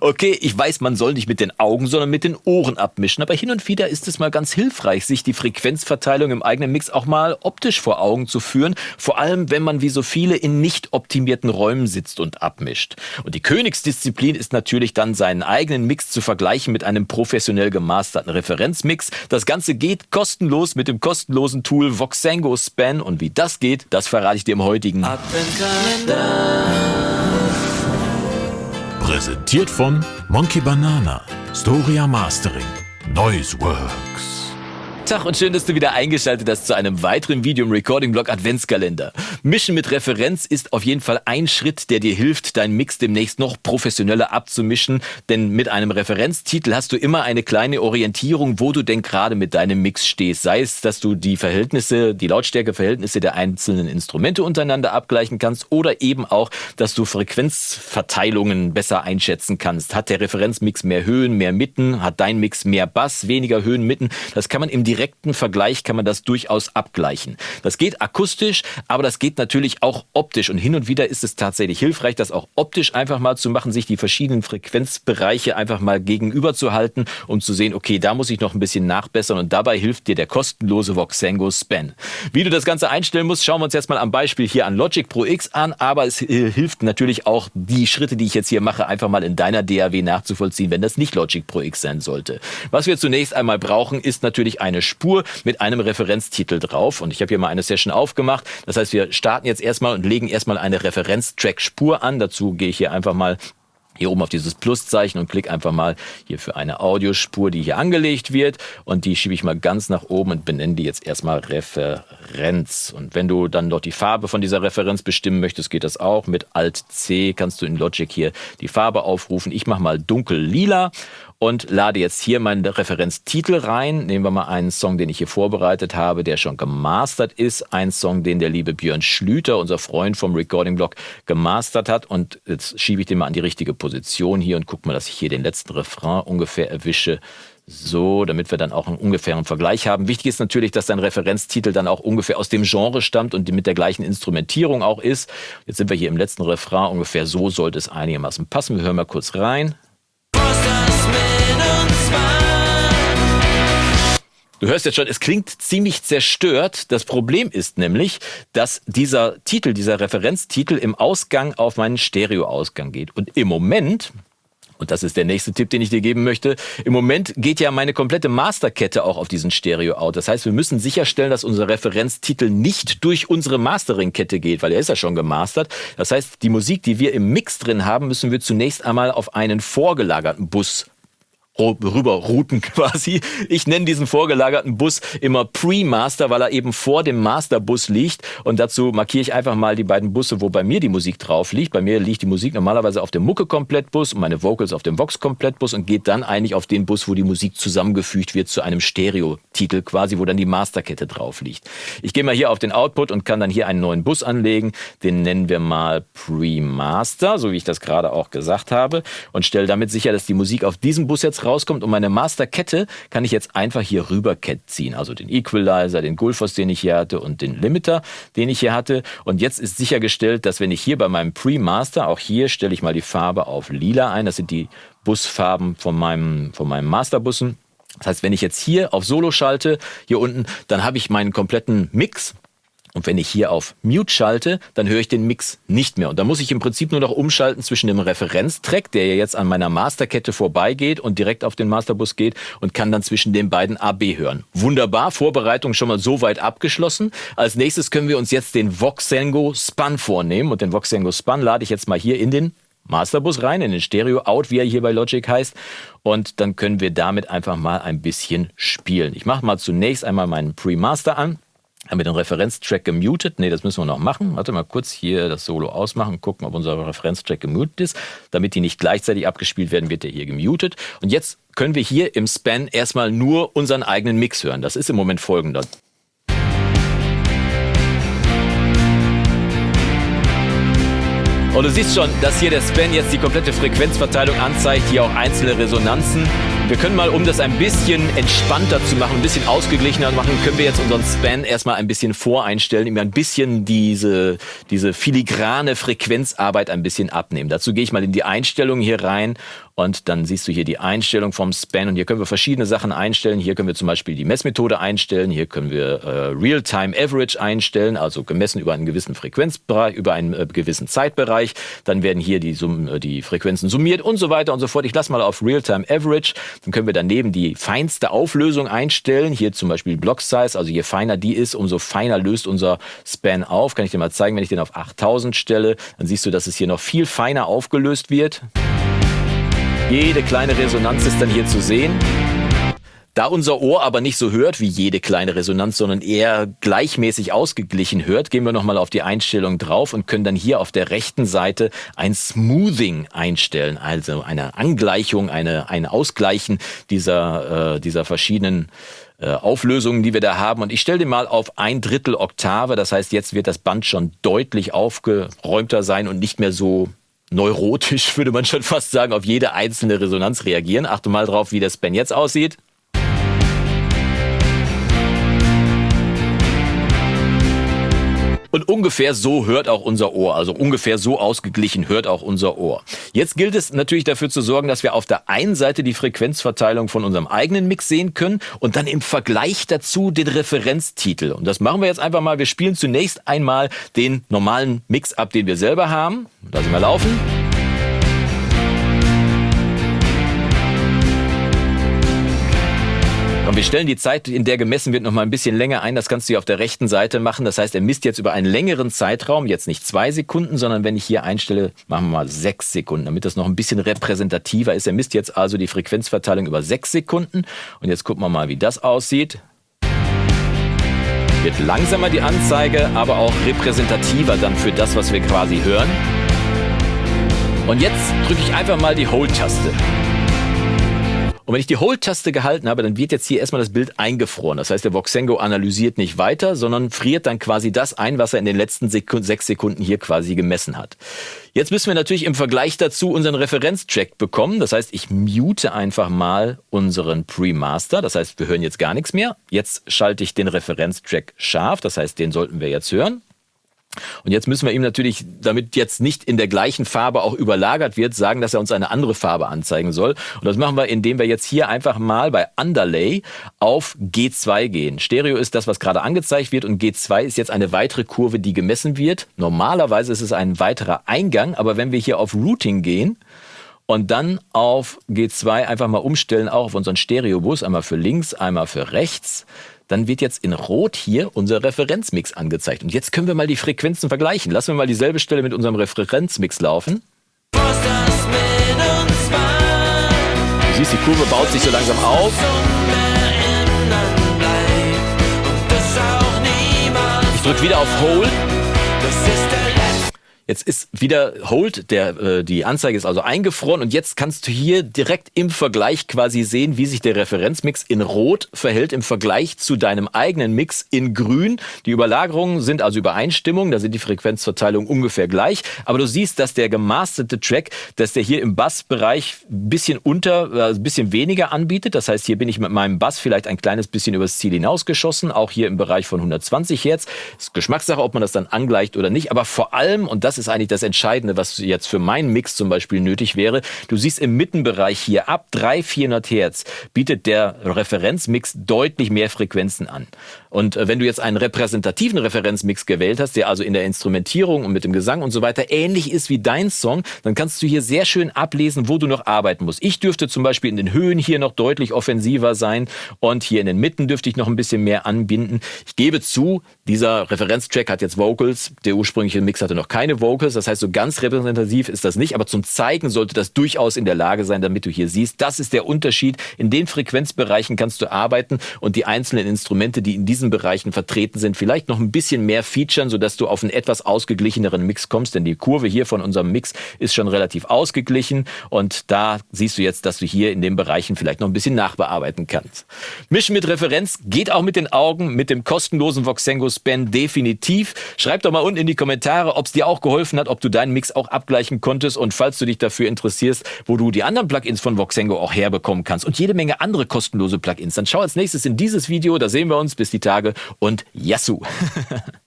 Okay, ich weiß, man soll nicht mit den Augen, sondern mit den Ohren abmischen, aber hin und wieder ist es mal ganz hilfreich, sich die Frequenzverteilung im eigenen Mix auch mal optisch vor Augen zu führen, vor allem wenn man wie so viele in nicht optimierten Räumen sitzt und abmischt. Und die Königsdisziplin ist natürlich dann seinen eigenen Mix zu vergleichen mit einem professionell gemasterten Referenzmix. Das Ganze geht kostenlos mit dem kostenlosen Tool Voxengo Span und wie das geht, das verrate ich dir im heutigen. Präsentiert von Monkey Banana, Storia Mastering, Noiseworks. Tag und schön, dass du wieder eingeschaltet hast zu einem weiteren Video im Recording Blog Adventskalender. Mischen mit Referenz ist auf jeden Fall ein Schritt, der dir hilft, deinen Mix demnächst noch professioneller abzumischen, denn mit einem Referenztitel hast du immer eine kleine Orientierung, wo du denn gerade mit deinem Mix stehst. Sei es, dass du die Verhältnisse, die Lautstärkeverhältnisse der einzelnen Instrumente untereinander abgleichen kannst oder eben auch, dass du Frequenzverteilungen besser einschätzen kannst. Hat der Referenzmix mehr Höhen, mehr Mitten? Hat dein Mix mehr Bass, weniger Höhen, Mitten? Das kann man im direkten Vergleich kann man das durchaus abgleichen. Das geht akustisch, aber das geht natürlich auch optisch. Und hin und wieder ist es tatsächlich hilfreich, das auch optisch einfach mal zu machen, sich die verschiedenen Frequenzbereiche einfach mal gegenüber zu halten, um zu sehen, okay, da muss ich noch ein bisschen nachbessern. Und dabei hilft dir der kostenlose Voxengo Span. Wie du das Ganze einstellen musst, schauen wir uns jetzt mal am Beispiel hier an Logic Pro X an. Aber es hilft natürlich auch, die Schritte, die ich jetzt hier mache, einfach mal in deiner DAW nachzuvollziehen, wenn das nicht Logic Pro X sein sollte. Was wir zunächst einmal brauchen, ist natürlich eine Spur mit einem Referenztitel drauf. Und ich habe hier mal eine Session aufgemacht. Das heißt, wir starten jetzt erstmal und legen erstmal eine Referenztrack-Spur an. Dazu gehe ich hier einfach mal hier oben auf dieses Pluszeichen und klicke einfach mal hier für eine Audiospur, die hier angelegt wird und die schiebe ich mal ganz nach oben und benenne die jetzt erstmal Referenz. Und wenn du dann dort die Farbe von dieser Referenz bestimmen möchtest, geht das auch. Mit Alt C kannst du in Logic hier die Farbe aufrufen. Ich mache mal dunkel lila und lade jetzt hier meinen Referenztitel rein. Nehmen wir mal einen Song, den ich hier vorbereitet habe, der schon gemastert ist. Ein Song, den der liebe Björn Schlüter, unser Freund vom Recording Blog, gemastert hat. Und jetzt schiebe ich den mal an die richtige Position hier und guck mal, dass ich hier den letzten Refrain ungefähr erwische. So, damit wir dann auch einen ungefähren Vergleich haben. Wichtig ist natürlich, dass dein Referenztitel dann auch ungefähr aus dem Genre stammt und mit der gleichen Instrumentierung auch ist. Jetzt sind wir hier im letzten Refrain. Ungefähr so sollte es einigermaßen passen. Wir hören mal kurz rein. Du hörst jetzt schon, es klingt ziemlich zerstört. Das Problem ist nämlich, dass dieser Titel, dieser Referenztitel im Ausgang auf meinen Stereoausgang geht. Und im Moment, und das ist der nächste Tipp, den ich dir geben möchte. Im Moment geht ja meine komplette Masterkette auch auf diesen Stereo-Out. Das heißt, wir müssen sicherstellen, dass unser Referenztitel nicht durch unsere Mastering-Kette geht, weil er ist ja schon gemastert. Das heißt, die Musik, die wir im Mix drin haben, müssen wir zunächst einmal auf einen vorgelagerten Bus rüberrouten quasi. Ich nenne diesen vorgelagerten Bus immer Pre-Master, weil er eben vor dem Masterbus liegt. Und dazu markiere ich einfach mal die beiden Busse, wo bei mir die Musik drauf liegt. Bei mir liegt die Musik normalerweise auf dem Mucke-Komplettbus und meine Vocals auf dem Vox-Komplettbus und geht dann eigentlich auf den Bus, wo die Musik zusammengefügt wird zu einem Stereo-Titel quasi, wo dann die Masterkette drauf liegt. Ich gehe mal hier auf den Output und kann dann hier einen neuen Bus anlegen. Den nennen wir mal Pre-Master, so wie ich das gerade auch gesagt habe. Und stelle damit sicher, dass die Musik auf diesem Bus jetzt rauskommt und meine Masterkette kann ich jetzt einfach hier rüber ziehen. Also den Equalizer, den Gullfoss, den ich hier hatte und den Limiter, den ich hier hatte. Und jetzt ist sichergestellt, dass wenn ich hier bei meinem Pre-Master, auch hier stelle ich mal die Farbe auf lila ein, das sind die Busfarben von meinem, von meinem Masterbussen. Das heißt, wenn ich jetzt hier auf Solo schalte, hier unten, dann habe ich meinen kompletten Mix und wenn ich hier auf Mute schalte, dann höre ich den Mix nicht mehr. Und da muss ich im Prinzip nur noch umschalten zwischen dem Referenztrack, der ja jetzt an meiner Masterkette vorbeigeht und direkt auf den Masterbus geht und kann dann zwischen den beiden AB hören. Wunderbar, Vorbereitung schon mal so weit abgeschlossen. Als nächstes können wir uns jetzt den Voxengo Spun vornehmen. Und den Voxengo Spun lade ich jetzt mal hier in den Masterbus rein, in den Stereo Out, wie er hier bei Logic heißt. Und dann können wir damit einfach mal ein bisschen spielen. Ich mache mal zunächst einmal meinen Pre-Master an. Haben wir den Referenztrack gemutet? Nee, das müssen wir noch machen. Warte mal kurz hier das Solo ausmachen, gucken, ob unser Referenztrack gemutet ist. Damit die nicht gleichzeitig abgespielt werden, wird der hier gemutet. Und jetzt können wir hier im Span erstmal nur unseren eigenen Mix hören. Das ist im Moment folgender. Und du siehst schon, dass hier der Span jetzt die komplette Frequenzverteilung anzeigt, hier auch einzelne Resonanzen. Wir können mal, um das ein bisschen entspannter zu machen, ein bisschen ausgeglichener machen, können wir jetzt unseren Span erstmal ein bisschen voreinstellen, ihm ein bisschen diese, diese filigrane Frequenzarbeit ein bisschen abnehmen. Dazu gehe ich mal in die Einstellungen hier rein Und dann siehst du hier die Einstellung vom Span. Und hier können wir verschiedene Sachen einstellen. Hier können wir zum Beispiel die Messmethode einstellen. Hier können wir äh, Real-Time Average einstellen, also gemessen über einen gewissen Frequenzbereich, über einen äh, gewissen Zeitbereich. Dann werden hier die, Sum äh, die Frequenzen summiert und so weiter und so fort. Ich lasse mal auf Real-Time Average. Dann können wir daneben die feinste Auflösung einstellen. Hier zum Beispiel Block Size. Also je feiner die ist, umso feiner löst unser Span auf. Kann ich dir mal zeigen, wenn ich den auf 8000 stelle, dann siehst du, dass es hier noch viel feiner aufgelöst wird. Jede kleine Resonanz ist dann hier zu sehen. Da unser Ohr aber nicht so hört wie jede kleine Resonanz, sondern eher gleichmäßig ausgeglichen hört, gehen wir nochmal auf die Einstellung drauf und können dann hier auf der rechten Seite ein Smoothing einstellen, also eine Angleichung, eine, ein Ausgleichen dieser, äh, dieser verschiedenen äh, Auflösungen, die wir da haben. Und ich stelle den mal auf ein Drittel Oktave. Das heißt, jetzt wird das Band schon deutlich aufgeräumter sein und nicht mehr so neurotisch, würde man schon fast sagen, auf jede einzelne Resonanz reagieren. Achte mal drauf, wie das Ben jetzt aussieht. Und ungefähr so hört auch unser Ohr. Also ungefähr so ausgeglichen hört auch unser Ohr. Jetzt gilt es natürlich dafür zu sorgen, dass wir auf der einen Seite die Frequenzverteilung von unserem eigenen Mix sehen können und dann im Vergleich dazu den Referenztitel. Und das machen wir jetzt einfach mal. Wir spielen zunächst einmal den normalen Mix ab, den wir selber haben. Lassen wir laufen. Wir stellen die Zeit, in der gemessen wird, noch mal ein bisschen länger ein. Das kannst du hier auf der rechten Seite machen. Das heißt, er misst jetzt über einen längeren Zeitraum, jetzt nicht zwei Sekunden, sondern wenn ich hier einstelle, machen wir mal sechs Sekunden, damit das noch ein bisschen repräsentativer ist. Er misst jetzt also die Frequenzverteilung über sechs Sekunden. Und jetzt gucken wir mal, wie das aussieht. Wird langsamer die Anzeige, aber auch repräsentativer dann für das, was wir quasi hören. Und jetzt drücke ich einfach mal die Hold-Taste. Und wenn ich die Hold-Taste gehalten habe, dann wird jetzt hier erstmal das Bild eingefroren. Das heißt, der Voxengo analysiert nicht weiter, sondern friert dann quasi das ein, was er in den letzten Sekund sechs Sekunden hier quasi gemessen hat. Jetzt müssen wir natürlich im Vergleich dazu unseren Referenzcheck bekommen. Das heißt, ich mute einfach mal unseren Pre-Master. Das heißt, wir hören jetzt gar nichts mehr. Jetzt schalte ich den Referenztrack scharf. Das heißt, den sollten wir jetzt hören. Und jetzt müssen wir ihm natürlich, damit jetzt nicht in der gleichen Farbe auch überlagert wird, sagen, dass er uns eine andere Farbe anzeigen soll. Und das machen wir, indem wir jetzt hier einfach mal bei Underlay auf G2 gehen. Stereo ist das, was gerade angezeigt wird und G2 ist jetzt eine weitere Kurve, die gemessen wird. Normalerweise ist es ein weiterer Eingang, aber wenn wir hier auf Routing gehen, und dann auf G2 einfach mal umstellen, auch auf unseren Stereobus, einmal für links, einmal für rechts, dann wird jetzt in Rot hier unser Referenzmix angezeigt. Und jetzt können wir mal die Frequenzen vergleichen. Lassen wir mal dieselbe Stelle mit unserem Referenzmix laufen. Du siehst, die Kurve baut sich so langsam auf. Ich drücke wieder auf Hold. Jetzt ist wieder Hold, der, äh, die Anzeige ist also eingefroren und jetzt kannst du hier direkt im Vergleich quasi sehen, wie sich der Referenzmix in Rot verhält im Vergleich zu deinem eigenen Mix in Grün. Die Überlagerungen sind also Übereinstimmung, da sind die Frequenzverteilungen ungefähr gleich, aber du siehst, dass der gemasterte Track, dass der hier im Bassbereich ein bisschen unter, äh, ein bisschen weniger anbietet. Das heißt, hier bin ich mit meinem Bass vielleicht ein kleines bisschen übers Ziel hinausgeschossen, auch hier im Bereich von 120 Hertz. Ist Geschmackssache, ob man das dann angleicht oder nicht, aber vor allem, und das das ist eigentlich das Entscheidende, was jetzt für meinen Mix zum Beispiel nötig wäre. Du siehst im Mittenbereich hier ab 300, 400 Hertz bietet der Referenzmix deutlich mehr Frequenzen an. Und äh, wenn du jetzt einen repräsentativen Referenzmix gewählt hast, der also in der Instrumentierung und mit dem Gesang und so weiter ähnlich ist wie dein Song, dann kannst du hier sehr schön ablesen, wo du noch arbeiten musst. Ich dürfte zum Beispiel in den Höhen hier noch deutlich offensiver sein und hier in den Mitten dürfte ich noch ein bisschen mehr anbinden. Ich gebe zu, dieser Referenztrack hat jetzt Vocals, der ursprüngliche Mix hatte noch keine Vocals. Vocals. Das heißt, so ganz repräsentativ ist das nicht, aber zum Zeigen sollte das durchaus in der Lage sein, damit du hier siehst, das ist der Unterschied. In den Frequenzbereichen kannst du arbeiten und die einzelnen Instrumente, die in diesen Bereichen vertreten sind, vielleicht noch ein bisschen mehr featuren, sodass du auf einen etwas ausgeglicheneren Mix kommst. Denn die Kurve hier von unserem Mix ist schon relativ ausgeglichen und da siehst du jetzt, dass du hier in den Bereichen vielleicht noch ein bisschen nachbearbeiten kannst. Mischen mit Referenz geht auch mit den Augen, mit dem kostenlosen Voxengo Span definitiv. Schreib doch mal unten in die Kommentare, ob es dir auch geholfen geholfen hat, ob du deinen Mix auch abgleichen konntest. Und falls du dich dafür interessierst, wo du die anderen Plugins von Voxengo auch herbekommen kannst und jede Menge andere kostenlose Plugins, dann schau als nächstes in dieses Video, da sehen wir uns. Bis die Tage und Yassou!